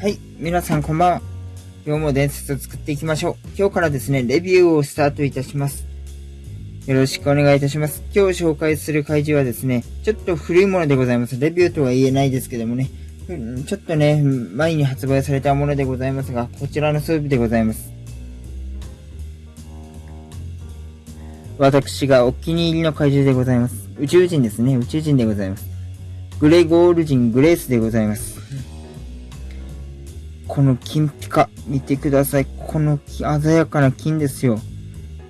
はい。皆さんこんばんは。今日も伝説を作っていきましょう。今日からですね、レビューをスタートいたします。よろしくお願いいたします。今日紹介する怪獣はですね、ちょっと古いものでございます。レビューとは言えないですけどもね、ちょっとね、前に発売されたものでございますが、こちらの装備でございます。私がお気に入りの怪獣でございます。宇宙人ですね。宇宙人でございます。グレゴール人グレースでございます。この金ピカ、見てください。この鮮やかな金ですよ。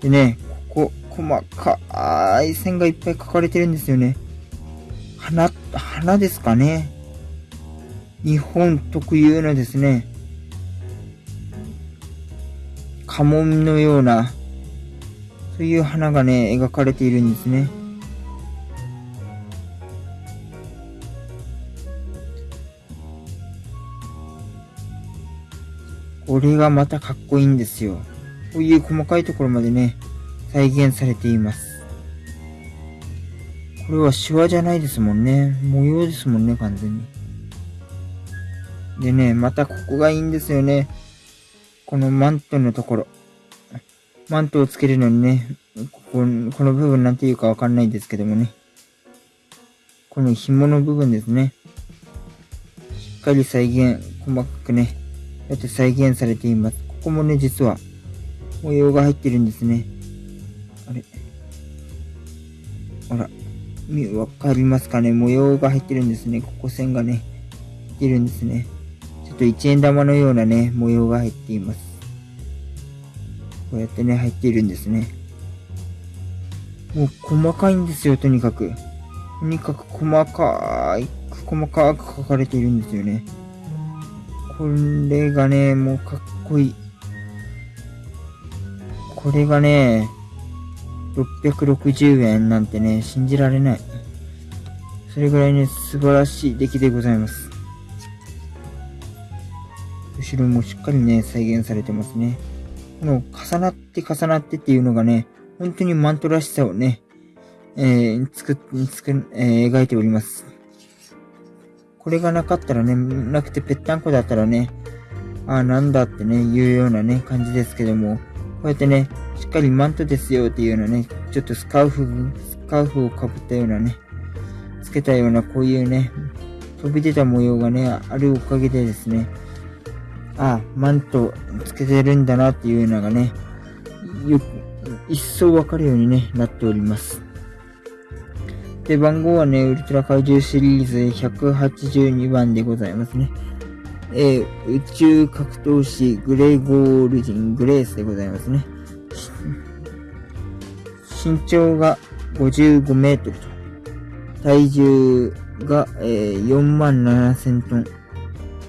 でね、ここ、細かい線がいっぱい描かれてるんですよね。花、花ですかね。日本特有のですね、家紋のような、そういう花がね、描かれているんですね。これがまたかっこいいんですよ。こういう細かいところまでね、再現されています。これはシワじゃないですもんね。模様ですもんね、完全に。でね、またここがいいんですよね。このマントのところ。マントをつけるのにね、こここの部分なんていうかわかんないんですけどもね。この紐の部分ですね。しっかり再現、細かくね、やって再現されています。ここもね、実は模様が入ってるんですね。あれ？ほら、見わかりますかね？模様が入ってるんですね。ここ線がね、入ってるんですね。ちょっと一円玉のようなね、模様が入っています。こうやってね、入っているんですね。もう細かいんですよ、とにかく。とにかく細かい、細かく書かれているんですよね。これがね、もうかっこいい。これがね、660円なんてね、信じられない。それぐらいね、素晴らしい出来でございます。後ろもしっかりね、再現されてますね。この重なって重なってっていうのがね、本当にマントらしさをね、えー、作、作、えー、描いております。これがなかったらね、なくてぺったんこだったらね、ああ、なんだってね、言うようなね、感じですけども、こうやってね、しっかりマントですよっていうようなね、ちょっとスカーフ、スカーフをかぶったようなね、つけたようなこういうね、飛び出た模様がね、あるおかげでですね、ああ、マントつけてるんだなっていうのがね、よく一層わかるようにね、なっております。で、番号はね、ウルトラ怪獣シリーズ182番でございますね。えー、宇宙格闘士グレーゴール人グレースでございますね。身長が55メートルと。体重が、えー、4万7000トン。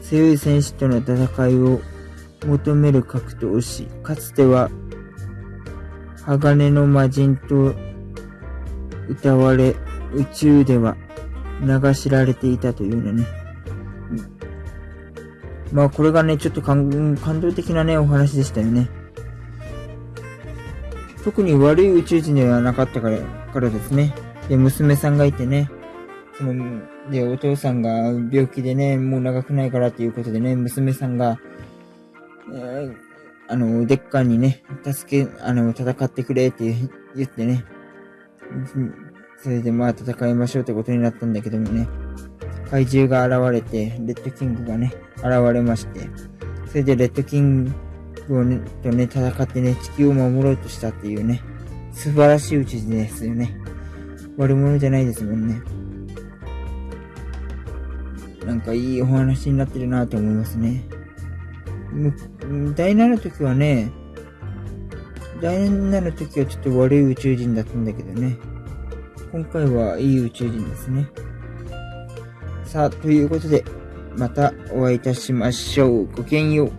強い戦士との戦いを求める格闘士。かつては、鋼の魔人と歌われ、宇宙では流しられていたというのね。まあこれがね、ちょっと感動的なね、お話でしたよね。特に悪い宇宙人ではなかったからからですね。で、娘さんがいてね、その、で、お父さんが病気でね、もう長くないからっていうことでね、娘さんが、えー、あの、デッカーにね、助け、あの、戦ってくれって言ってね、それでまあ戦いましょうってことになったんだけどもね、怪獣が現れて、レッドキングがね、現れまして、それでレッドキングをね、とね、戦ってね、地球を守ろうとしたっていうね、素晴らしい宇宙人ですよね。悪者じゃないですもんね。なんかいいお話になってるなと思いますね。第7の時はね、第7の時はちょっと悪い宇宙人だったんだけどね。今回はいい宇宙人ですね。さあ、ということで、またお会いいたしましょう。ごきげんよう。